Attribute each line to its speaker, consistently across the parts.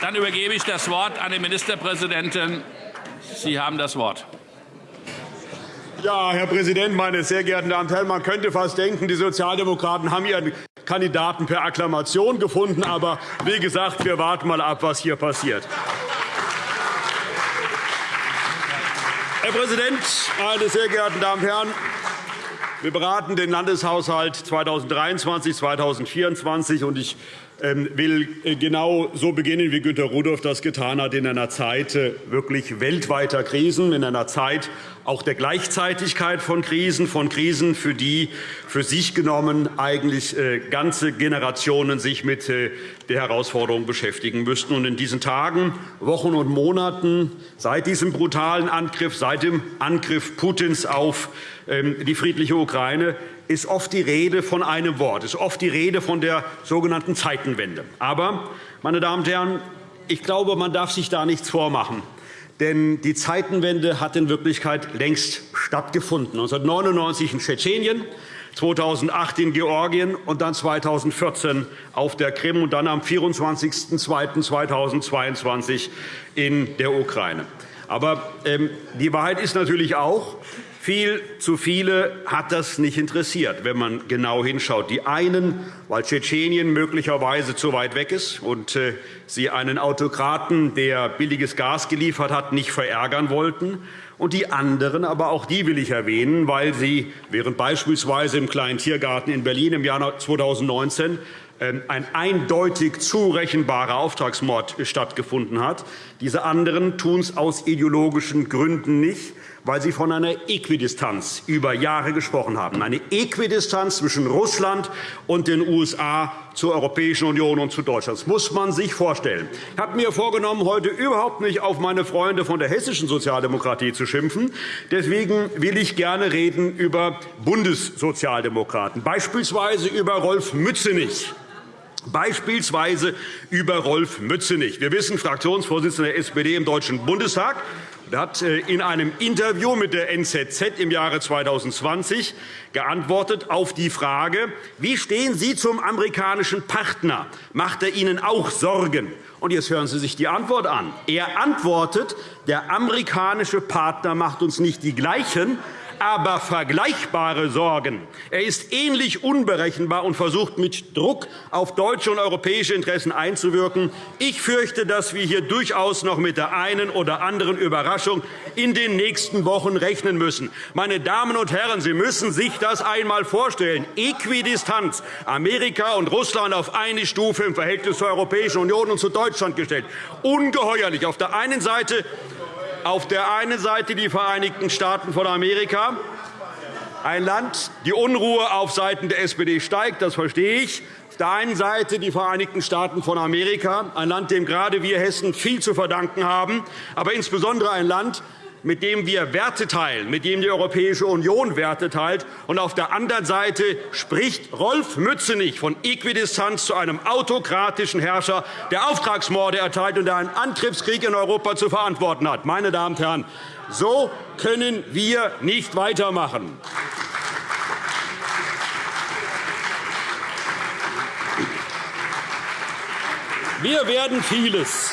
Speaker 1: Dann übergebe ich das Wort an den Ministerpräsidenten. Sie haben das Wort.
Speaker 2: Ja, Herr Präsident, meine sehr geehrten Damen und Herren! Man könnte fast denken, die Sozialdemokraten haben ihren Kandidaten per Akklamation gefunden. Aber wie gesagt, wir warten mal ab, was hier passiert. Herr Präsident, meine sehr geehrten Damen und Herren! Wir beraten den Landeshaushalt 2023-2024. und Ich ähm, will äh, genau so beginnen, wie Günter Rudolph das getan hat, in einer Zeit äh, wirklich weltweiter Krisen, in einer Zeit auch der Gleichzeitigkeit von Krisen, von Krisen, für die für sich genommen eigentlich äh, ganze Generationen sich mit der Herausforderung beschäftigen müssten. in diesen Tagen, Wochen und Monaten seit diesem brutalen Angriff, seit dem Angriff Putins auf die friedliche Ukraine ist oft die Rede von einem Wort, ist oft die Rede von der sogenannten Zeitenwende. Aber, meine Damen und Herren, ich glaube, man darf sich da nichts vormachen. Denn die Zeitenwende hat in Wirklichkeit längst stattgefunden. 1999 in Tschetschenien, 2008 in Georgien und dann 2014 auf der Krim und dann am 24.02.2022 in der Ukraine. Aber ähm, die Wahrheit ist natürlich auch, viel zu viele hat das nicht interessiert, wenn man genau hinschaut. Die einen, weil Tschetschenien möglicherweise zu weit weg ist und äh, sie einen Autokraten, der billiges Gas geliefert hat, nicht verärgern wollten. Und die anderen, aber auch die will ich erwähnen, weil sie, während beispielsweise im kleinen Tiergarten in Berlin im Jahr 2019 ähm, ein eindeutig zurechenbarer Auftragsmord stattgefunden hat. Diese anderen tun es aus ideologischen Gründen nicht weil Sie von einer Äquidistanz über Jahre gesprochen haben, eine Äquidistanz zwischen Russland und den USA zur Europäischen Union und zu Deutschland. Das muss man sich vorstellen. Ich habe mir vorgenommen, heute überhaupt nicht auf meine Freunde von der hessischen Sozialdemokratie zu schimpfen. Deswegen will ich gerne reden über Bundessozialdemokraten, beispielsweise über Rolf Mützenich beispielsweise über Rolf Mützenich. Wir wissen, Fraktionsvorsitzender der SPD im Deutschen Bundestag, er hat äh, in einem Interview mit der NZZ im Jahre 2020 geantwortet auf die Frage, wie stehen Sie zum amerikanischen Partner? Macht er Ihnen auch Sorgen? Und jetzt hören Sie sich die Antwort an. Er antwortet, der amerikanische Partner macht uns nicht die gleichen, aber vergleichbare Sorgen. Er ist ähnlich unberechenbar und versucht mit Druck auf deutsche und europäische Interessen einzuwirken. Ich fürchte, dass wir hier durchaus noch mit der einen oder anderen Überraschung in den nächsten Wochen rechnen müssen. Meine Damen und Herren, Sie müssen sich das einmal vorstellen. Äquidistanz, Amerika und Russland auf eine Stufe im Verhältnis zur Europäischen Union und zu Deutschland gestellt. Ungeheuerlich. Auf der einen Seite auf der einen Seite die Vereinigten Staaten von Amerika, ein Land, die Unruhe auf Seiten der SPD steigt, das verstehe ich. Auf der einen Seite die Vereinigten Staaten von Amerika, ein Land, dem gerade wir Hessen viel zu verdanken haben, aber insbesondere ein Land, mit dem wir Werte teilen, mit dem die Europäische Union Werte teilt. Und auf der anderen Seite spricht Rolf Mützenich von Äquidistanz zu einem autokratischen Herrscher, der Auftragsmorde erteilt und der einen Antriebskrieg in Europa zu verantworten hat. Meine Damen und Herren, so können wir nicht weitermachen. Wir werden vieles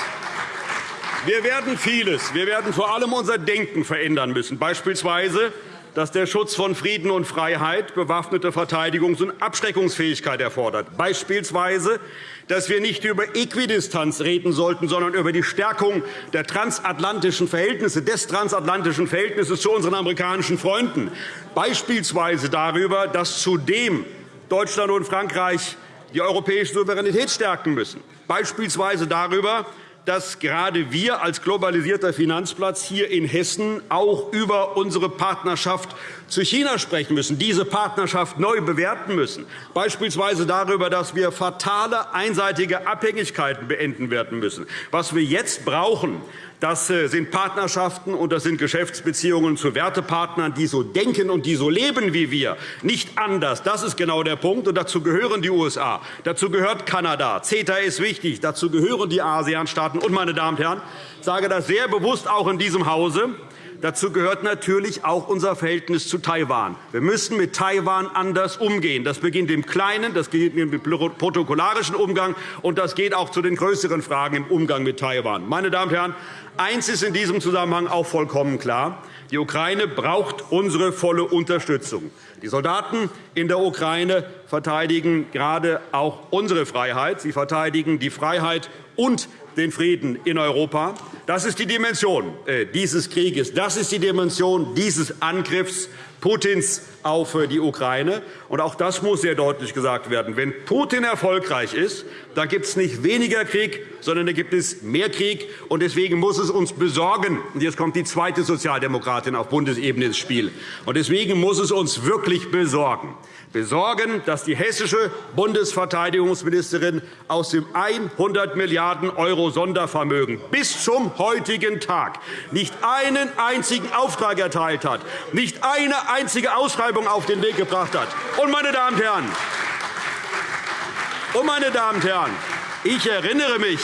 Speaker 2: wir werden vieles. Wir werden vor allem unser Denken verändern müssen, beispielsweise dass der Schutz von Frieden und Freiheit bewaffnete Verteidigungs- und Abschreckungsfähigkeit erfordert, beispielsweise dass wir nicht über Äquidistanz reden sollten, sondern über die Stärkung der transatlantischen Verhältnisse, des transatlantischen Verhältnisses zu unseren amerikanischen Freunden, beispielsweise darüber, dass zudem Deutschland und Frankreich die europäische Souveränität stärken müssen, beispielsweise darüber, dass gerade wir als globalisierter Finanzplatz hier in Hessen auch über unsere Partnerschaft zu China sprechen müssen, diese Partnerschaft neu bewerten müssen, beispielsweise darüber, dass wir fatale einseitige Abhängigkeiten beenden werden müssen. Was wir jetzt brauchen, das äh, sind Partnerschaften und das sind Geschäftsbeziehungen zu Wertepartnern, die so denken und die so leben wie wir. Nicht anders. Das ist genau der Punkt. Und dazu gehören die USA, dazu gehört Kanada. CETA ist wichtig. Dazu gehören die ASEAN-Staaten. Und, meine Damen und Herren, ich sage das sehr bewusst auch in diesem Hause, dazu gehört natürlich auch unser Verhältnis zu Taiwan. Wir müssen mit Taiwan anders umgehen. Das beginnt im Kleinen, das beginnt im protokollarischen Umgang, und das geht auch zu den größeren Fragen im Umgang mit Taiwan. Meine Damen und Herren, eines ist in diesem Zusammenhang auch vollkommen klar. Die Ukraine braucht unsere volle Unterstützung. Die Soldaten in der Ukraine verteidigen gerade auch unsere Freiheit. Sie verteidigen die Freiheit und den Frieden in Europa. Das ist die Dimension äh, dieses Krieges. Das ist die Dimension dieses Angriffs Putins auf äh, die Ukraine. Und auch das muss sehr deutlich gesagt werden. Wenn Putin erfolgreich ist, dann gibt es nicht weniger Krieg, sondern da gibt es mehr Krieg. Und deswegen muss es uns besorgen. Und jetzt kommt die zweite Sozialdemokratin auf Bundesebene ins Spiel. Und deswegen muss es uns wirklich besorgen, besorgen, dass die hessische Bundesverteidigungsministerin aus dem 100 Milliarden € Sondervermögen bis zum heutigen Tag nicht einen einzigen Auftrag erteilt hat, nicht eine einzige Ausschreibung auf den Weg gebracht hat. Und, meine Damen und Herren, und meine Damen und Herren, ich erinnere mich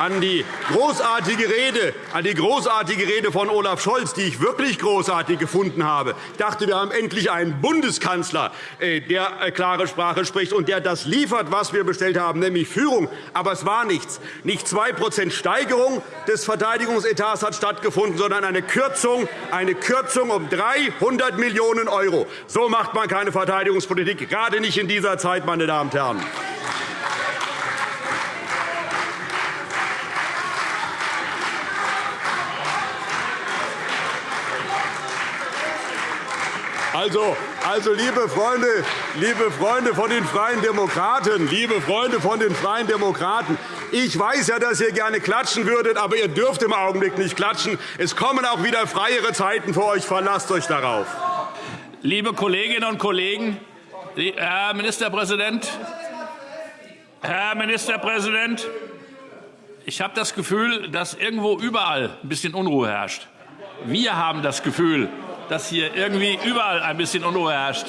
Speaker 2: an die großartige Rede, an die großartige Rede von Olaf Scholz, die ich wirklich großartig gefunden habe. Ich dachte, wir haben endlich einen Bundeskanzler, äh, der äh, klare Sprache spricht und der das liefert, was wir bestellt haben, nämlich Führung. Aber es war nichts. Nicht 2% Steigerung des Verteidigungsetats hat stattgefunden, sondern eine Kürzung, eine Kürzung um 300 Millionen €. So macht man keine Verteidigungspolitik, gerade nicht in dieser Zeit, meine Damen und Herren. Also, also liebe, Freunde, liebe Freunde von den Freien Demokraten, liebe Freunde von den Freien Demokraten, ich weiß ja, dass ihr gerne klatschen würdet, aber ihr dürft im Augenblick nicht klatschen. Es kommen auch wieder freiere Zeiten für euch. Verlasst euch darauf.
Speaker 1: Liebe Kolleginnen und Kollegen, Herr Ministerpräsident, Herr Ministerpräsident, ich habe das Gefühl, dass irgendwo überall ein bisschen Unruhe herrscht. Wir haben das Gefühl, dass hier irgendwie überall ein bisschen Unruhe herrscht.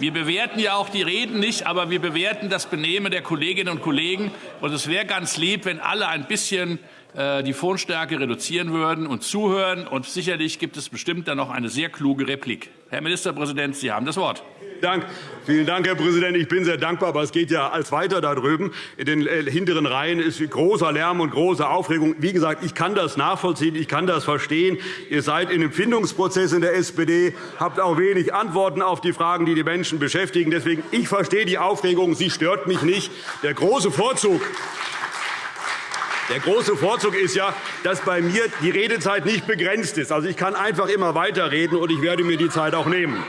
Speaker 1: Wir bewerten ja auch die Reden nicht, aber wir bewerten das Benehmen der Kolleginnen und Kollegen. Und es wäre ganz lieb, wenn alle ein bisschen äh, die Tonstärke reduzieren würden und zuhören. Und sicherlich gibt es bestimmt dann noch eine sehr kluge Replik. Herr Ministerpräsident, Sie haben das Wort.
Speaker 2: Dank. Vielen Dank, Herr Präsident. Ich bin sehr dankbar, aber es geht ja als weiter da drüben. In den äh, hinteren Reihen ist großer Lärm und große Aufregung. Wie gesagt, ich kann das nachvollziehen, ich kann das verstehen. Ihr seid in einem Findungsprozess in der SPD, habt auch wenig Antworten auf die Fragen, die die Menschen beschäftigen. Deswegen, ich verstehe die Aufregung, sie stört mich nicht. Der große Vorzug der große Vorzug ist ja, dass bei mir die Redezeit nicht begrenzt ist. Also, ich kann einfach immer weiterreden, und ich werde mir die Zeit auch nehmen.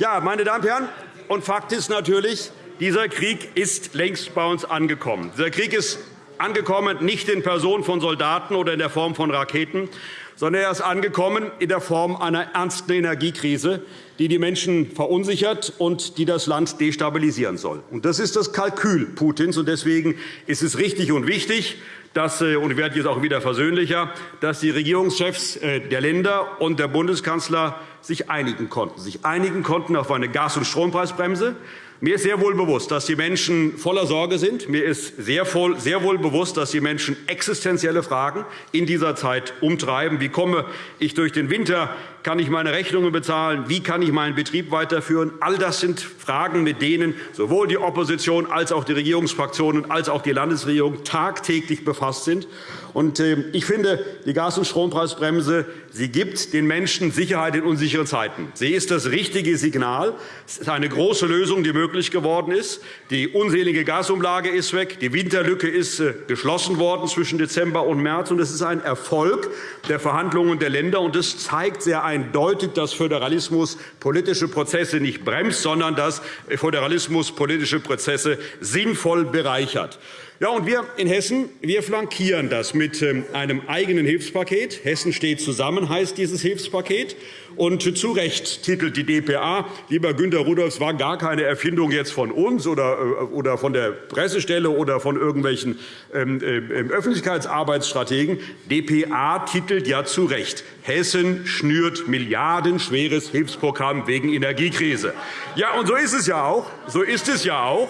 Speaker 2: Ja, meine Damen und Herren, und Fakt ist natürlich, dieser Krieg ist längst bei uns angekommen. Dieser Krieg ist angekommen nicht in Person von Soldaten oder in der Form von Raketen, sondern er ist angekommen in der Form einer ernsten Energiekrise, die die Menschen verunsichert und die das Land destabilisieren soll. Das ist das Kalkül Putins. Deswegen ist es richtig und wichtig, dass, äh, und ich werde jetzt auch wieder versöhnlicher, dass die Regierungschefs äh, der Länder und der Bundeskanzler sich einigen konnten, sich einigen konnten auf eine Gas- und Strompreisbremse. Mir ist sehr wohl bewusst, dass die Menschen voller Sorge sind. Mir ist sehr wohl bewusst, dass die Menschen existenzielle Fragen in dieser Zeit umtreiben. Wie komme ich durch den Winter? Kann ich meine Rechnungen bezahlen? Wie kann ich meinen Betrieb weiterführen? All das sind Fragen, mit denen sowohl die Opposition als auch die Regierungsfraktionen als auch die Landesregierung tagtäglich befasst sind. Ähm, ich finde, die Gas- und Strompreisbremse sie gibt den Menschen Sicherheit in unsicheren Zeiten. Sie ist das richtige Signal. Es ist eine große Lösung, die möglich geworden ist. Die unselige Gasumlage ist weg. Die Winterlücke ist äh, geschlossen worden zwischen Dezember und März. Es ist ein Erfolg der Verhandlungen der Länder. und Es zeigt sehr dass Föderalismus politische Prozesse nicht bremst, sondern dass Föderalismus politische Prozesse sinnvoll bereichert. Ja, und wir in Hessen wir flankieren das mit ähm, einem eigenen Hilfspaket. Hessen steht zusammen, heißt dieses Hilfspaket. Und zu Recht titelt die dpa, lieber Günter Rudolph, es war gar keine Erfindung jetzt von uns oder, äh, von der Pressestelle oder von irgendwelchen ähm, äh, Öffentlichkeitsarbeitsstrategen. dpa titelt ja zu Recht, Hessen schnürt milliardenschweres Hilfsprogramm wegen Energiekrise. Ja, und so ist es ja auch. So ist es ja auch.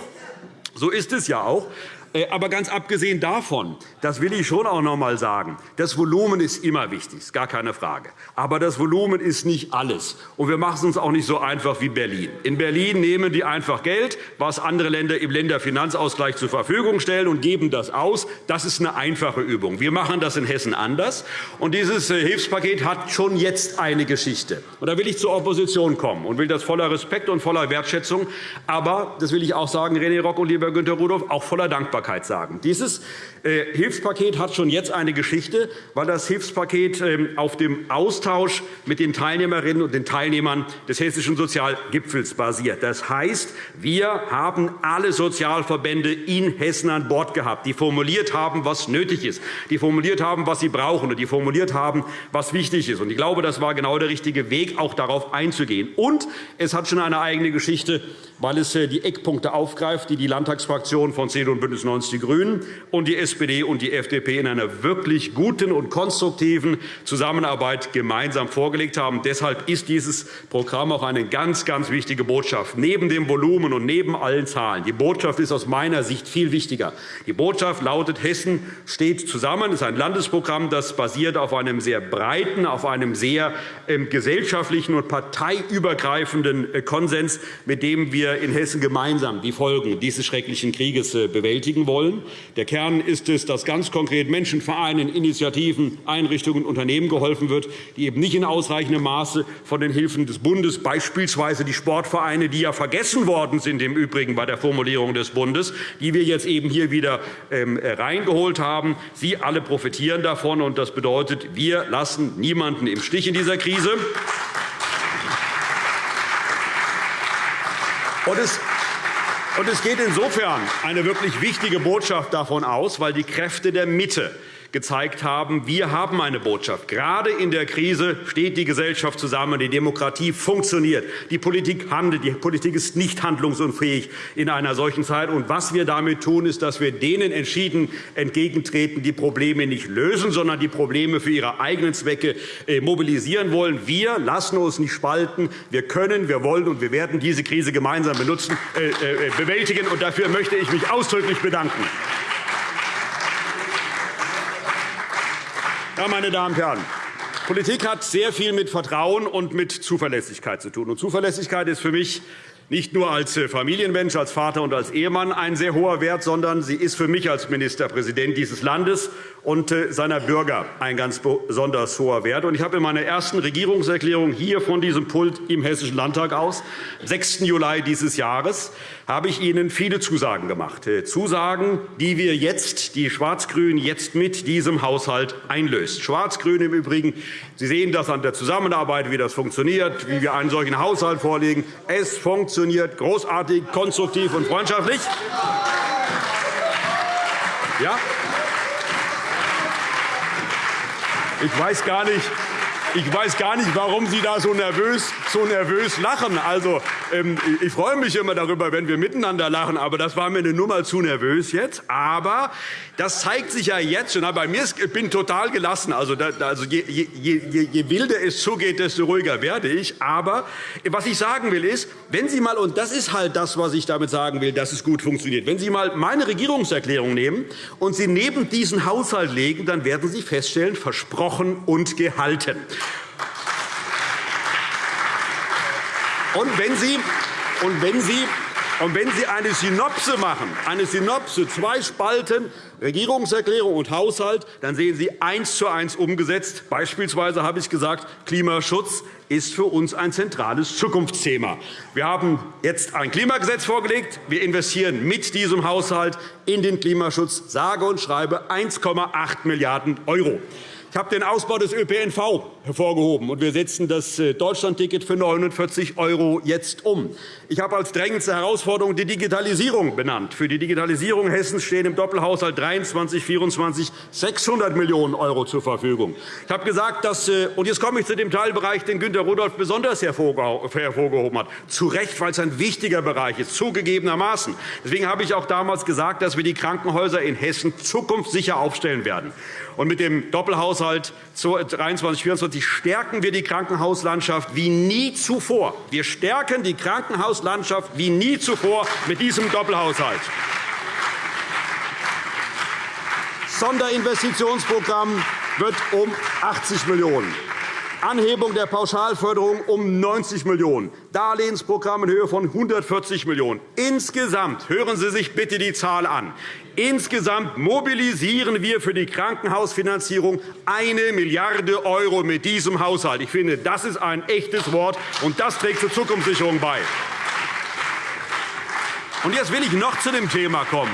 Speaker 2: So ist es ja auch. Äh, aber ganz abgesehen davon, das will ich schon auch noch einmal sagen, das Volumen ist immer wichtig, ist gar keine Frage. Aber das Volumen ist nicht alles. Und wir machen es uns auch nicht so einfach wie Berlin. In Berlin nehmen die einfach Geld, was andere Länder im Länderfinanzausgleich zur Verfügung stellen, und geben das aus. Das ist eine einfache Übung. Wir machen das in Hessen anders. Und dieses äh, Hilfspaket hat schon jetzt eine Geschichte. Und da will ich zur Opposition kommen und will das voller Respekt und voller Wertschätzung, aber, das will ich auch sagen, René Rock und lieber Günter Rudolph, auch voller Dankbarkeit sagen. Dieses äh, Hilfspaket hat schon jetzt eine Geschichte, weil das Hilfspaket ähm, auf dem Austausch mit den Teilnehmerinnen und den Teilnehmern des Hessischen Sozialgipfels basiert. Das heißt, wir haben alle Sozialverbände in Hessen an Bord gehabt, die formuliert haben, was nötig ist, die formuliert haben, was sie brauchen, und die formuliert haben, was wichtig ist. Ich glaube, das war genau der richtige Weg, auch darauf einzugehen. Und es hat schon eine eigene Geschichte, weil es äh, die Eckpunkte aufgreift, die die Landtagsfraktionen von CDU und BÜNDNIS 90 die GRÜNEN und die SPD und die FDP in einer wirklich guten und konstruktiven Zusammenarbeit gemeinsam vorgelegt haben. Deshalb ist dieses Programm auch eine ganz, ganz wichtige Botschaft. Neben dem Volumen und neben allen Zahlen. Die Botschaft ist aus meiner Sicht viel wichtiger. Die Botschaft lautet, Hessen steht zusammen. Es ist ein Landesprogramm, das basiert auf einem sehr breiten, auf einem sehr ähm, gesellschaftlichen und parteiübergreifenden äh, Konsens, mit dem wir in Hessen gemeinsam die Folgen dieses schrecklichen Krieges äh, bewältigen wollen. Der Kern ist ist es, dass ganz konkret Menschen, Vereinen, Initiativen, Einrichtungen und Unternehmen geholfen wird, die eben nicht in ausreichendem Maße von den Hilfen des Bundes, beispielsweise die Sportvereine, die ja vergessen worden sind im Übrigen bei der Formulierung des Bundes, die wir jetzt eben hier wieder ähm, reingeholt haben. Sie alle profitieren davon. und Das bedeutet, wir lassen niemanden im Stich in dieser Krise. Und es und es geht insofern eine wirklich wichtige Botschaft davon aus, weil die Kräfte der Mitte gezeigt haben, wir haben eine Botschaft. Gerade in der Krise steht die Gesellschaft zusammen, die Demokratie funktioniert, die Politik handelt, die Politik ist nicht handlungsunfähig in einer solchen Zeit. Und was wir damit tun, ist, dass wir denen entschieden entgegentreten, die Probleme nicht lösen, sondern die Probleme für ihre eigenen Zwecke äh, mobilisieren wollen. Wir lassen uns nicht spalten. Wir können, wir wollen und wir werden diese Krise gemeinsam benutzen, äh, äh, bewältigen. Und dafür möchte ich mich ausdrücklich bedanken. Ja, meine Damen und Herren, Politik hat sehr viel mit Vertrauen und mit Zuverlässigkeit zu tun. Und Zuverlässigkeit ist für mich nicht nur als äh, Familienmensch, als Vater und als Ehemann ein sehr hoher Wert, sondern sie ist für mich als Ministerpräsident dieses Landes und äh, seiner Bürger ein ganz besonders hoher Wert. Ich habe in meiner ersten Regierungserklärung hier von diesem Pult im Hessischen Landtag aus, 6. Juli dieses Jahres, habe ich Ihnen viele Zusagen gemacht. Äh, Zusagen, die wir jetzt, die Schwarz-Grün jetzt mit diesem Haushalt einlöst. Schwarz-Grün im Übrigen, Sie sehen das an der Zusammenarbeit, wie das funktioniert, wie wir einen solchen Haushalt vorlegen. Es funktioniert großartig, konstruktiv und freundschaftlich. Ja? Ich weiß gar nicht, ich weiß gar nicht, warum Sie da so nervös, so nervös lachen. Also, ich freue mich immer darüber, wenn wir miteinander lachen, aber das war mir eine Nummer zu nervös jetzt. Aber das zeigt sich ja jetzt schon. Bei mir ist, ich bin total gelassen. Also, also je, je, je, je wilder es zugeht, desto ruhiger werde ich. Aber was ich sagen will, ist, wenn Sie mal, und das ist halt das, was ich damit sagen will, dass es gut funktioniert, wenn Sie mal meine Regierungserklärung nehmen und sie neben diesen Haushalt legen, dann werden Sie feststellen, versprochen und gehalten. Und wenn Sie, und wenn Sie und wenn Sie eine Synopse machen, eine Synopse, zwei Spalten, Regierungserklärung und Haushalt, dann sehen Sie eins zu eins umgesetzt. Beispielsweise habe ich gesagt, Klimaschutz ist für uns ein zentrales Zukunftsthema. Wir haben jetzt ein Klimagesetz vorgelegt. Wir investieren mit diesem Haushalt in den Klimaschutz, sage und schreibe 1,8 Milliarden €. Ich habe den Ausbau des ÖPNV hervorgehoben, und wir setzen das äh, Deutschlandticket für 49 € jetzt um. Ich habe als drängendste Herausforderung die Digitalisierung benannt. Für die Digitalisierung Hessens stehen im Doppelhaushalt 23, 24 600 Millionen € zur Verfügung. Ich habe gesagt, dass, äh, und jetzt komme ich zu dem Teilbereich, den Günter Rudolph besonders hervorgehoben hat. Zu Recht, weil es ein wichtiger Bereich ist, zugegebenermaßen. Deswegen habe ich auch damals gesagt, dass wir die Krankenhäuser in Hessen zukunftssicher aufstellen werden. Und mit dem Doppelhaushalt 23-24 stärken wir die Krankenhauslandschaft wie nie zuvor. Wir stärken die Krankenhauslandschaft wie nie zuvor mit diesem Doppelhaushalt. Sonderinvestitionsprogramm wird um 80 Millionen €, Anhebung der Pauschalförderung um 90 Millionen €, Darlehensprogramm in Höhe von 140 Millionen €. Insgesamt, hören Sie sich bitte die Zahl an, insgesamt mobilisieren wir für die Krankenhausfinanzierung 1 Milliarde € mit diesem Haushalt. Ich finde, das ist ein echtes Wort, und das trägt zur Zukunftssicherung bei. Und jetzt will ich noch zu dem Thema kommen.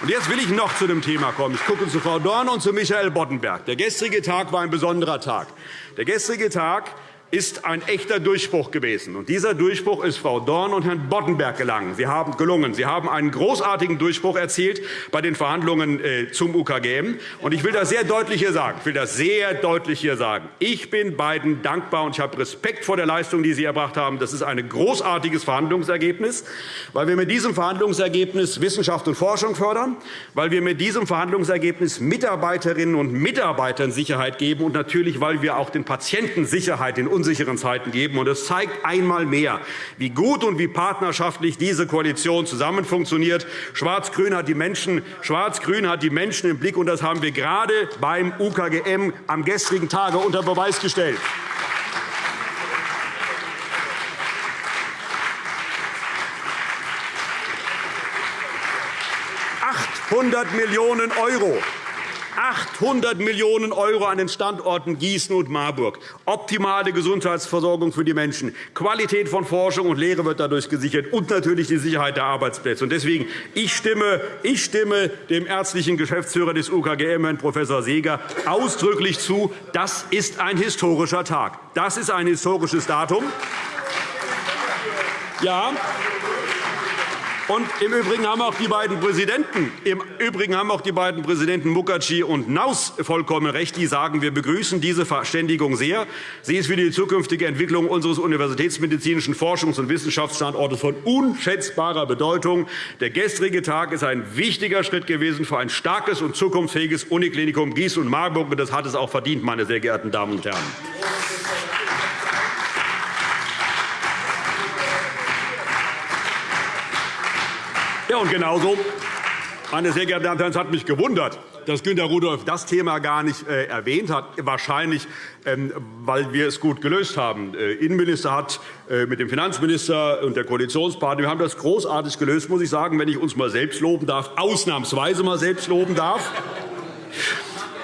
Speaker 2: Und jetzt will ich noch zu dem Thema kommen. Ich gucke zu Frau Dorn und zu Michael Boddenberg. Der gestrige Tag war ein besonderer Tag. Der gestrige Tag ist ein echter Durchbruch gewesen. Und dieser Durchbruch ist Frau Dorn und Herrn Boddenberg gelangen. Sie haben gelungen. Sie haben einen großartigen Durchbruch erzielt bei den Verhandlungen äh, zum UKGM. Und ich will das sehr deutlich hier sagen. Ich will das sehr deutlich hier sagen. Ich bin beiden dankbar und ich habe Respekt vor der Leistung, die Sie erbracht haben. Das ist ein großartiges Verhandlungsergebnis, weil wir mit diesem Verhandlungsergebnis Wissenschaft und Forschung fördern, weil wir mit diesem Verhandlungsergebnis Mitarbeiterinnen und Mitarbeitern Sicherheit geben und natürlich, weil wir auch den Patienten Sicherheit in unsicheren Zeiten geben. Es zeigt einmal mehr, wie gut und wie partnerschaftlich diese Koalition zusammen funktioniert. Schwarz-Grün hat, die Menschen, Schwarz hat die Menschen im Blick, und das haben wir gerade beim UKGM am gestrigen Tage unter Beweis gestellt. 800 Millionen € 800 Millionen € an den Standorten Gießen und Marburg. Optimale Gesundheitsversorgung für die Menschen. Qualität von Forschung und Lehre wird dadurch gesichert, und natürlich die Sicherheit der Arbeitsplätze. Deswegen ich stimme, ich stimme dem ärztlichen Geschäftsführer des UKGM, Herrn Prof. Seeger, ausdrücklich zu. Das ist ein historischer Tag. Das ist ein historisches Datum. Ja, und Im Übrigen haben auch die beiden Präsidenten, im Übrigen haben auch die beiden Präsidenten Mukherjee und Naus vollkommen recht. Die sagen, wir begrüßen diese Verständigung sehr. Sie ist für die zukünftige Entwicklung unseres universitätsmedizinischen Forschungs- und Wissenschaftsstandortes von unschätzbarer Bedeutung. Der gestrige Tag ist ein wichtiger Schritt gewesen für ein starkes und zukunftsfähiges Uniklinikum Gießen und Marburg. Das hat es auch verdient, meine sehr geehrten Damen und Herren. Ja, und genauso, meine sehr geehrten Damen und Herren, es hat mich gewundert, dass Günter Rudolph das Thema gar nicht äh, erwähnt hat, wahrscheinlich, ähm, weil wir es gut gelöst haben. Der äh, Innenminister hat äh, mit dem Finanzminister und der Koalitionspartner wir haben das großartig gelöst, muss ich sagen, wenn ich uns mal selbst loben darf, ausnahmsweise mal selbst loben darf.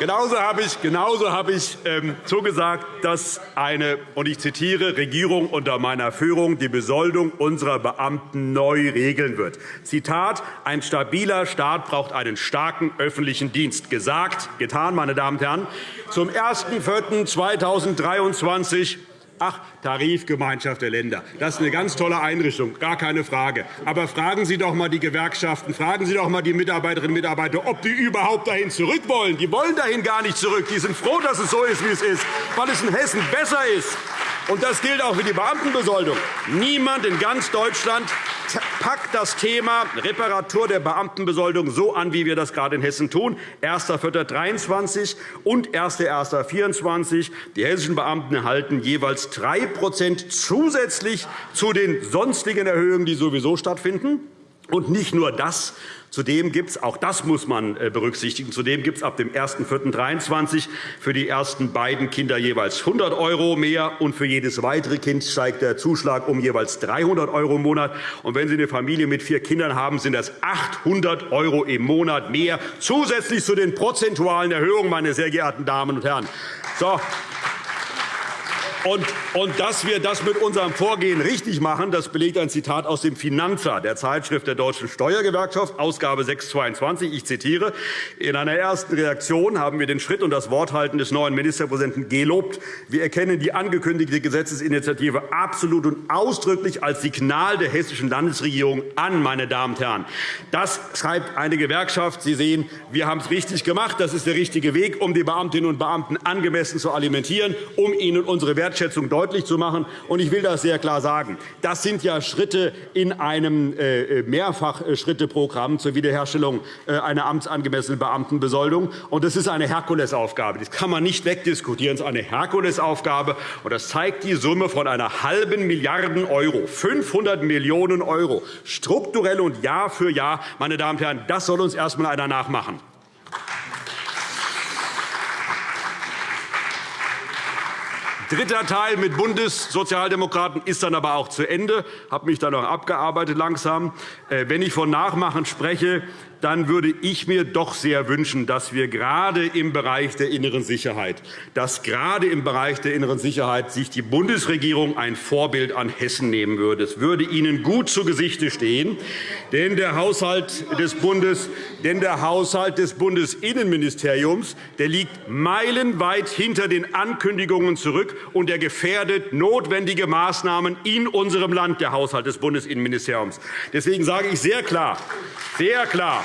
Speaker 2: Genauso habe ich, genauso habe ich ähm, zugesagt, dass eine, und ich zitiere, Regierung unter meiner Führung die Besoldung unserer Beamten neu regeln wird. Zitat, ein stabiler Staat braucht einen starken öffentlichen Dienst. Gesagt, getan, meine Damen und Herren. Zum 01.04.2023 Ach, Tarifgemeinschaft der Länder. Das ist eine ganz tolle Einrichtung, gar keine Frage. Aber fragen Sie doch einmal die Gewerkschaften, fragen Sie doch einmal die Mitarbeiterinnen und Mitarbeiter, ob die überhaupt dahin zurück wollen. Die wollen dahin gar nicht zurück. Die sind froh, dass es so ist, wie es ist, weil es in Hessen besser ist. Und das gilt auch für die Beamtenbesoldung. Niemand in ganz Deutschland packt das Thema Reparatur der Beamtenbesoldung so an, wie wir das gerade in Hessen tun. 1.4.23 und 1.1.24. Die hessischen Beamten erhalten jeweils 3% zusätzlich zu den sonstigen Erhöhungen, die sowieso stattfinden. Und nicht nur das, Zudem gibt es, auch das muss man äh, berücksichtigen, zudem gibt es ab dem 1.4.23 für die ersten beiden Kinder jeweils 100 € mehr, und für jedes weitere Kind steigt der Zuschlag um jeweils 300 € im Monat. Und wenn Sie eine Familie mit vier Kindern haben, sind das 800 € im Monat mehr, zusätzlich zu den prozentualen Erhöhungen, meine sehr geehrten Damen und Herren. So, und, und dass wir das mit unserem Vorgehen richtig machen, das belegt ein Zitat aus dem Finanzer, der Zeitschrift der Deutschen Steuergewerkschaft, Ausgabe 622. Ich zitiere. In einer ersten Reaktion haben wir den Schritt und das Worthalten des neuen Ministerpräsidenten gelobt. Wir erkennen die angekündigte Gesetzesinitiative absolut und ausdrücklich als Signal der hessischen Landesregierung an. Meine Damen und Herren. Das schreibt eine Gewerkschaft. Sie sehen, wir haben es richtig gemacht. Das ist der richtige Weg, um die Beamtinnen und Beamten angemessen zu alimentieren, um ihnen unsere Werte Wertschätzung deutlich zu machen. Ich will das sehr klar sagen. Das sind ja Schritte in einem äh, Mehrfachschritteprogramm zur Wiederherstellung äh, einer amtsangemessenen Beamtenbesoldung. Das ist eine Herkulesaufgabe. Das kann man nicht wegdiskutieren. Das ist eine Herkulesaufgabe. Das zeigt die Summe von einer halben Milliarde €, 500 Millionen €, strukturell und Jahr für Jahr. Meine Damen und Herren, das soll uns erst einmal einer nachmachen. Dritter Teil mit Bundessozialdemokraten ist dann aber auch zu Ende. Ich habe mich dann auch abgearbeitet langsam. Äh, wenn ich von Nachmachen spreche, dann würde ich mir doch sehr wünschen, dass wir gerade im Bereich der inneren Sicherheit, dass gerade im Bereich der inneren Sicherheit sich die Bundesregierung ein Vorbild an Hessen nehmen würde. Es würde Ihnen gut zu Gesichte stehen, denn der Haushalt des Bundes, denn der Haushalt des Bundesinnenministeriums der liegt meilenweit hinter den Ankündigungen zurück, und er gefährdet notwendige Maßnahmen in unserem Land, der Haushalt des Bundesinnenministeriums. Deswegen sage ich sehr klar, sehr klar,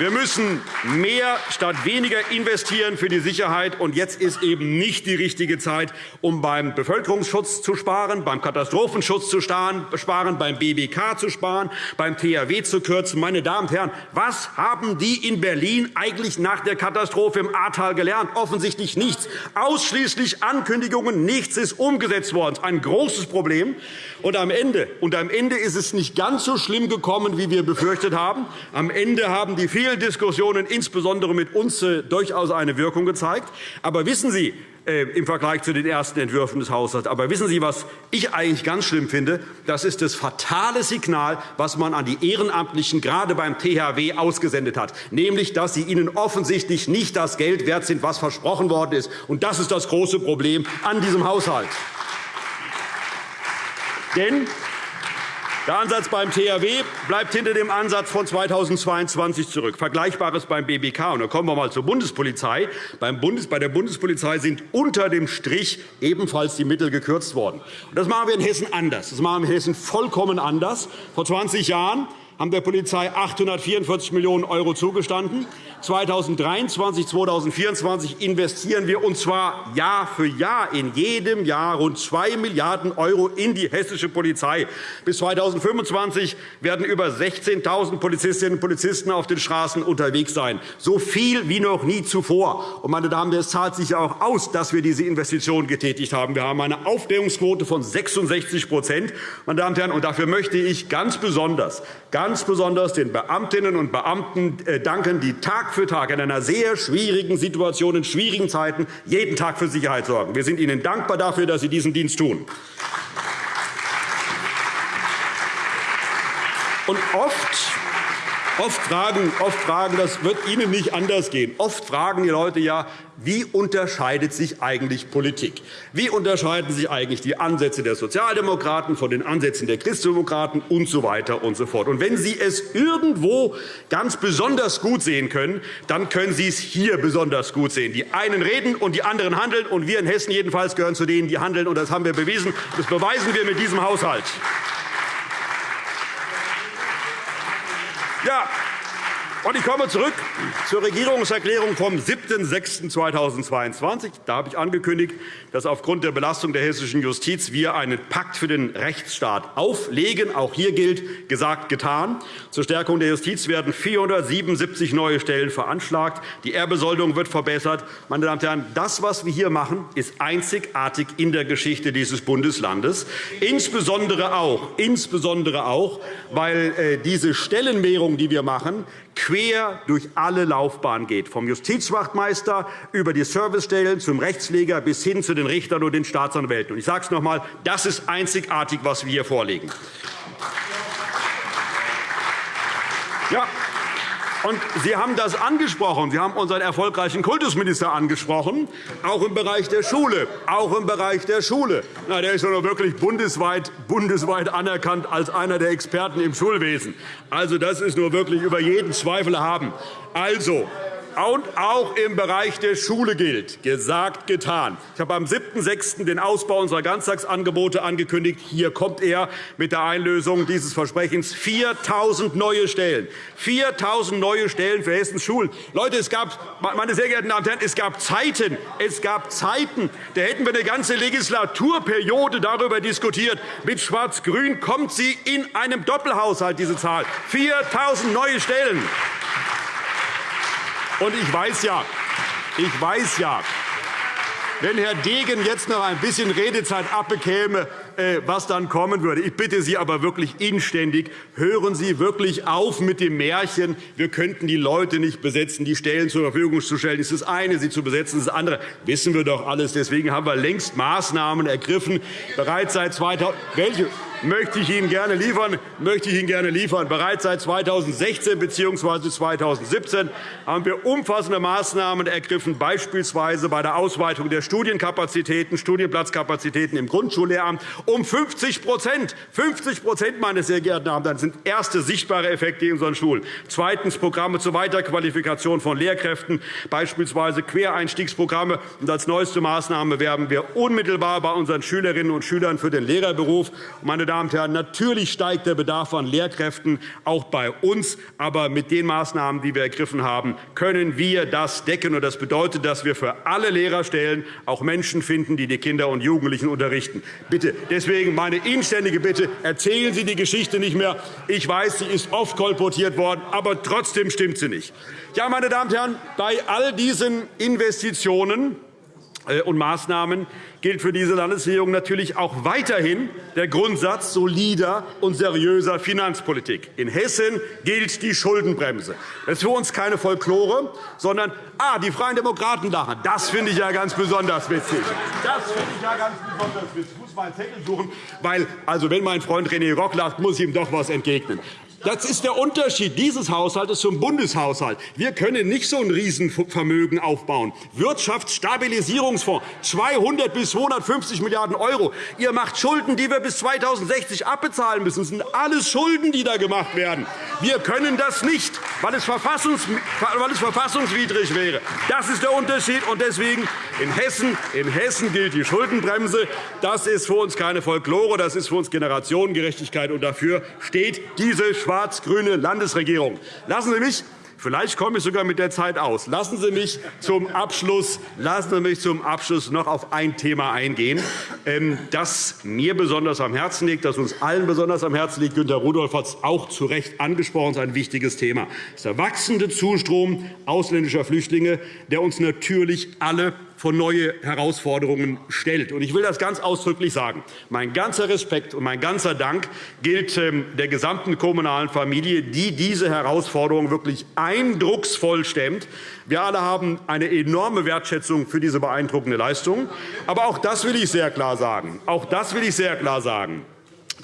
Speaker 2: wir müssen mehr statt weniger investieren für die Sicherheit. Und jetzt ist eben nicht die richtige Zeit, um beim Bevölkerungsschutz zu sparen, beim Katastrophenschutz zu sparen, beim BBK zu sparen, beim THW zu kürzen. Meine Damen und Herren, was haben die in Berlin eigentlich nach der Katastrophe im Ahrtal gelernt? Offensichtlich nichts. Ausschließlich Ankündigungen. Nichts ist umgesetzt worden. Ein großes Problem. Und am, Ende, und am Ende ist es nicht ganz so schlimm gekommen, wie wir befürchtet haben. Am Ende haben die vielen Diskussionen insbesondere mit uns äh, durchaus eine Wirkung gezeigt. Aber wissen Sie, äh, im Vergleich zu den ersten Entwürfen des Haushalts. Aber wissen Sie, was ich eigentlich ganz schlimm finde? Das ist das fatale Signal, was man an die Ehrenamtlichen gerade beim THW ausgesendet hat, nämlich, dass sie ihnen offensichtlich nicht das Geld wert sind, was versprochen worden ist. Und das ist das große Problem an diesem Haushalt. Denn der Ansatz beim THW bleibt hinter dem Ansatz von 2022 zurück. Vergleichbares beim BBK. Und dann kommen wir einmal zur Bundespolizei. Bei der Bundespolizei sind unter dem Strich ebenfalls die Mittel gekürzt worden. Das machen wir in Hessen anders. Das machen wir in Hessen vollkommen anders. Vor 20 Jahren haben der Polizei 844 Millionen € zugestanden. 2023, 2024 investieren wir, und zwar Jahr für Jahr, in jedem Jahr rund 2 Milliarden € in die hessische Polizei. Bis 2025 werden über 16.000 Polizistinnen und Polizisten auf den Straßen unterwegs sein. So viel wie noch nie zuvor. Und, meine Damen, es zahlt sich auch aus, dass wir diese Investitionen getätigt haben. Wir haben eine Aufklärungsquote von 66 meine Damen und Herren, und dafür möchte ich ganz besonders, ganz besonders den Beamtinnen und Beamten äh, danken, die Tag für Tag in einer sehr schwierigen Situation, in schwierigen Zeiten jeden Tag für Sicherheit sorgen. Wir sind Ihnen dankbar dafür, dass Sie diesen Dienst tun. Und oft Oft fragen, oft fragen, das wird Ihnen nicht anders gehen. Oft fragen die Leute ja, wie unterscheidet sich eigentlich Politik? Wie unterscheiden sich eigentlich die Ansätze der Sozialdemokraten von den Ansätzen der Christdemokraten und so weiter und so fort? Und wenn Sie es irgendwo ganz besonders gut sehen können, dann können Sie es hier besonders gut sehen. Die einen reden und die anderen handeln, und wir in Hessen jedenfalls gehören zu denen, die handeln. Und das haben wir bewiesen. Das beweisen wir mit diesem Haushalt. Ja, und ich komme zurück zur Regierungserklärung vom 7.6.2022. Da habe ich angekündigt, dass aufgrund der Belastung der hessischen Justiz wir einen Pakt für den Rechtsstaat auflegen. Auch hier gilt, gesagt, getan. Zur Stärkung der Justiz werden 477 neue Stellen veranschlagt. Die Erbesoldung wird verbessert. Meine Damen und Herren, das, was wir hier machen, ist einzigartig in der Geschichte dieses Bundeslandes. Insbesondere auch, insbesondere auch weil äh, diese Stellenmehrung, die wir machen, quer durch alle Laufbahnen geht, vom Justizwachtmeister über die Servicestellen zum Rechtspfleger bis hin zu den Richtern und den Staatsanwälten. Ich sage es noch einmal, das ist einzigartig, was wir hier vorlegen. Ja, und Sie haben das angesprochen. Sie haben unseren erfolgreichen Kultusminister angesprochen, auch im Bereich der Schule. Auch im Bereich der Schule. Na, der ist ja wirklich bundesweit, bundesweit anerkannt als einer der Experten im Schulwesen. Also, das ist nur wirklich über jeden Zweifel haben. Also, und auch im Bereich der Schule gilt, gesagt, getan. Ich habe am 7.6. den Ausbau unserer Ganztagsangebote angekündigt. Hier kommt er mit der Einlösung dieses Versprechens. 4.000 neue Stellen. 4.000 neue Stellen für Hessens Schulen. Leute, es gab, meine sehr geehrten Damen und Herren, es gab Zeiten, es gab Zeiten, da hätten wir eine ganze Legislaturperiode darüber diskutiert. Mit Schwarz-Grün kommt sie in einem Doppelhaushalt, diese Zahl. 4.000 neue Stellen. Und ich weiß ja, ich weiß ja, wenn Herr Degen jetzt noch ein bisschen Redezeit abbekäme, äh, was dann kommen würde. Ich bitte Sie aber wirklich inständig, hören Sie wirklich auf mit dem Märchen, wir könnten die Leute nicht besetzen, die Stellen zur Verfügung zu stellen. Das ist das eine, sie zu besetzen, das andere wissen wir doch alles. Deswegen haben wir längst Maßnahmen ergriffen. Bereits seit 2000 welche? Möchte ich Ihnen gerne liefern. Möchte ich Ihnen gerne liefern. Bereits seit 2016 bzw. 2017 haben wir umfassende Maßnahmen ergriffen, beispielsweise bei der Ausweitung der Studienkapazitäten, Studienplatzkapazitäten im Grundschullehramt um 50 50% meine sehr geehrten Damen und Herren, sind erste sichtbare Effekte in unseren Schulen. Zweitens Programme zur Weiterqualifikation von Lehrkräften, beispielsweise Quereinstiegsprogramme. Und als neueste Maßnahme werben wir unmittelbar bei unseren Schülerinnen und Schülern für den Lehrerberuf. Meine Damen und Herren, natürlich steigt der Bedarf an Lehrkräften auch bei uns. Aber mit den Maßnahmen, die wir ergriffen haben, können wir das decken. Das bedeutet, dass wir für alle Lehrerstellen auch Menschen finden, die die Kinder und Jugendlichen unterrichten. Bitte, deswegen meine inständige Bitte, erzählen Sie die Geschichte nicht mehr. Ich weiß, sie ist oft kolportiert worden, aber trotzdem stimmt sie nicht. Ja, meine Damen und Herren, bei all diesen Investitionen und Maßnahmen gilt für diese Landesregierung natürlich auch weiterhin der Grundsatz solider und seriöser Finanzpolitik. In Hessen gilt die Schuldenbremse. Das ist für uns keine Folklore, sondern ah, die Freien Demokraten lachen. Das finde ich ja ganz besonders witzig. Das finde ich ja ganz besonders witzig. Ich muss mal einen Zettel suchen, weil also wenn mein Freund René Rock lacht, muss ich ihm doch etwas entgegnen. Das ist der Unterschied dieses Haushalts zum Bundeshaushalt. Wir können nicht so ein Riesenvermögen aufbauen. Wirtschaftsstabilisierungsfonds 200 bis 250 Milliarden €. Ihr macht Schulden, die wir bis 2060 abbezahlen müssen. Das sind alles Schulden, die da gemacht werden. Wir können das nicht, weil es, verfassungswidrig wäre. Das ist der Unterschied. Und deswegen in Hessen, in Hessen gilt die Schuldenbremse. Das ist für uns keine Folklore, das ist für uns Generationengerechtigkeit. Und dafür steht diese schwarz-grüne Landesregierung. Lassen Sie mich Vielleicht komme ich sogar mit der Zeit aus. Lassen Sie mich zum Abschluss, lassen Sie mich zum Abschluss noch auf ein Thema eingehen, ähm, das mir besonders am Herzen liegt, das uns allen besonders am Herzen liegt. Günter Rudolph hat es auch zu Recht angesprochen. Es ist ein wichtiges Thema. Es ist der wachsende Zustrom ausländischer Flüchtlinge, der uns natürlich alle vor neue Herausforderungen stellt. Ich will das ganz ausdrücklich sagen. Mein ganzer Respekt und mein ganzer Dank gilt ähm, der gesamten kommunalen Familie, die diese Herausforderungen wirklich eindrucksvoll stemmt. Wir alle haben eine enorme Wertschätzung für diese beeindruckende Leistung. Aber auch das will ich sehr klar sagen. Auch das will ich sehr klar sagen.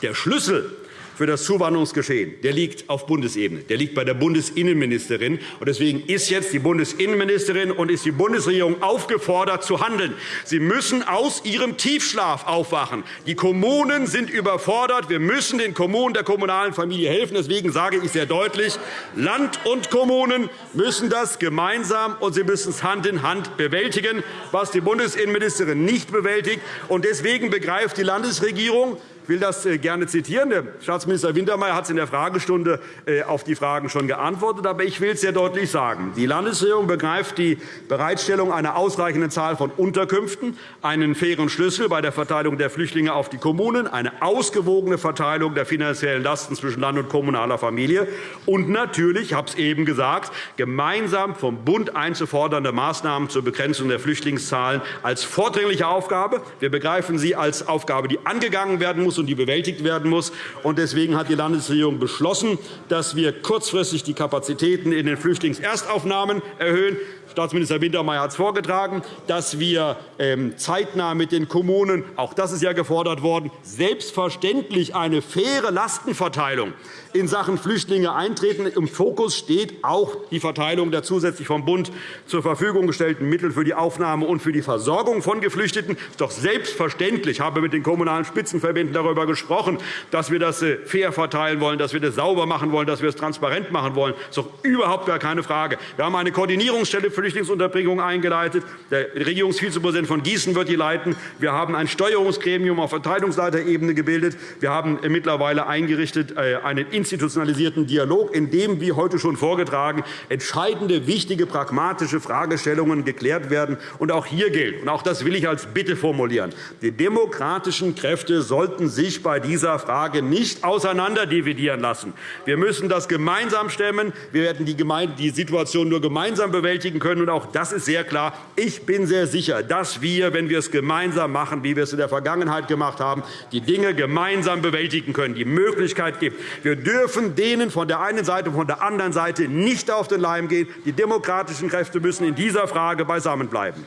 Speaker 2: Der Schlüssel für das Zuwanderungsgeschehen der liegt auf Bundesebene. Der liegt bei der Bundesinnenministerin. Deswegen ist jetzt die Bundesinnenministerin und ist die Bundesregierung aufgefordert, zu handeln. Sie müssen aus ihrem Tiefschlaf aufwachen. Die Kommunen sind überfordert. Wir müssen den Kommunen der kommunalen Familie helfen. Deswegen sage ich sehr deutlich, Land und Kommunen müssen das gemeinsam, und sie müssen es Hand in Hand bewältigen, was die Bundesinnenministerin nicht bewältigt. Deswegen begreift die Landesregierung, will das äh, gerne zitieren. Der Staatsminister Wintermeyer hat es in der Fragestunde äh, auf die Fragen schon geantwortet. Aber ich will es sehr deutlich sagen. Die Landesregierung begreift die Bereitstellung einer ausreichenden Zahl von Unterkünften, einen fairen Schlüssel bei der Verteilung der Flüchtlinge auf die Kommunen, eine ausgewogene Verteilung der finanziellen Lasten zwischen Land und kommunaler Familie und natürlich, ich habe es eben gesagt, gemeinsam vom Bund einzufordernde Maßnahmen zur Begrenzung der Flüchtlingszahlen als vordringliche Aufgabe. Wir begreifen sie als Aufgabe, die angegangen werden muss muss und die bewältigt werden muss. Deswegen hat die Landesregierung beschlossen, dass wir kurzfristig die Kapazitäten in den Flüchtlingserstaufnahmen erhöhen. Staatsminister Wintermeyer hat es vorgetragen, dass wir ähm, zeitnah mit den Kommunen, auch das ist ja gefordert worden, selbstverständlich eine faire Lastenverteilung in Sachen Flüchtlinge eintreten. Im Fokus steht auch die Verteilung der zusätzlich vom Bund zur Verfügung gestellten Mittel für die Aufnahme und für die Versorgung von Geflüchteten. Doch selbstverständlich, ich habe mit den Kommunalen Spitzenverbänden darüber gesprochen, dass wir das äh, fair verteilen wollen, dass wir das sauber machen wollen, dass wir es transparent machen wollen. Das ist doch überhaupt gar keine Frage. Wir haben eine Koordinierungsstelle für Flüchtlingsunterbringung eingeleitet. Der Regierungsvizepräsident von Gießen wird die leiten. Wir haben ein Steuerungsgremium auf Verteidigungsleiterebene gebildet. Wir haben mittlerweile eingerichtet äh, einen institutionalisierten Dialog, in dem, wie heute schon vorgetragen, entscheidende, wichtige, pragmatische Fragestellungen geklärt werden. Und auch hier gilt, und auch das will ich als Bitte formulieren, die demokratischen Kräfte sollten sich bei dieser Frage nicht auseinanderdividieren lassen. Wir müssen das gemeinsam stemmen. Wir werden die Situation nur gemeinsam bewältigen können. Und auch das ist sehr klar. Ich bin sehr sicher, dass wir, wenn wir es gemeinsam machen, wie wir es in der Vergangenheit gemacht haben, die Dinge gemeinsam bewältigen können, die Möglichkeit gibt. Wir dürfen denen von der einen Seite und von der anderen Seite nicht auf den Leim gehen. Die demokratischen Kräfte müssen in dieser Frage beisammenbleiben.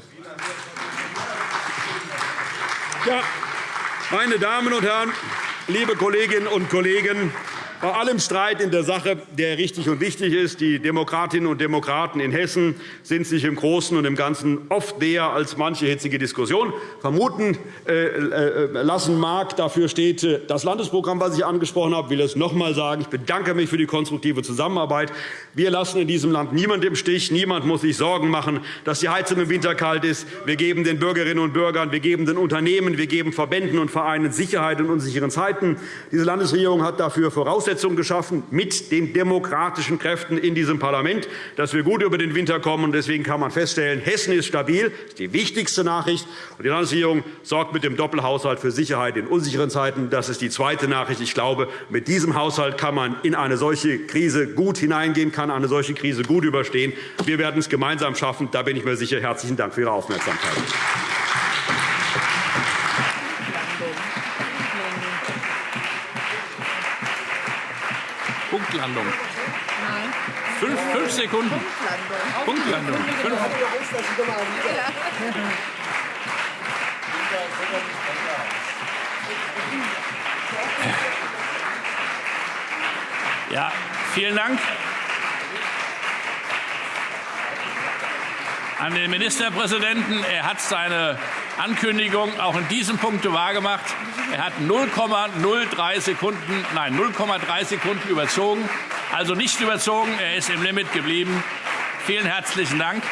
Speaker 2: Ja, meine Damen und Herren, liebe Kolleginnen und Kollegen! Bei allem Streit in der Sache, der richtig und wichtig ist, die Demokratinnen und Demokraten in Hessen sind sich im Großen und im Ganzen oft näher als manche hitzige Diskussion vermuten äh, äh, lassen mag. Dafür steht äh, das Landesprogramm, das ich angesprochen habe. Ich will es noch einmal sagen. Ich bedanke mich für die konstruktive Zusammenarbeit. Wir lassen in diesem Land niemanden im Stich. Niemand muss sich Sorgen machen, dass die Heizung im Winter kalt ist. Wir geben den Bürgerinnen und Bürgern, wir geben den Unternehmen, wir geben Verbänden und Vereinen Sicherheit in unsicheren Zeiten. Diese Landesregierung hat dafür Voraussetzungen Voraussetzungen geschaffen mit den demokratischen Kräften in diesem Parlament, dass wir gut über den Winter kommen. Deswegen kann man feststellen, Hessen ist stabil. Das ist die wichtigste Nachricht. Und die Landesregierung sorgt mit dem Doppelhaushalt für Sicherheit in unsicheren Zeiten. Das ist die zweite Nachricht. Ich glaube, mit diesem Haushalt kann man in eine solche Krise gut hineingehen, kann eine solche Krise gut überstehen. Wir werden es gemeinsam schaffen. Da bin ich mir sicher. Herzlichen Dank für Ihre Aufmerksamkeit.
Speaker 1: Punktlandung. Nein. Fünf, fünf Sekunden. Punktlandung. Punktlandung. Fünf. Ja, vielen Dank. An den Ministerpräsidenten. Er hat seine Ankündigung auch in diesem Punkt wahrgemacht. Er hat 0,03 Sekunden, nein, 0,3 Sekunden überzogen, also nicht überzogen. Er ist im Limit geblieben. Vielen herzlichen Dank.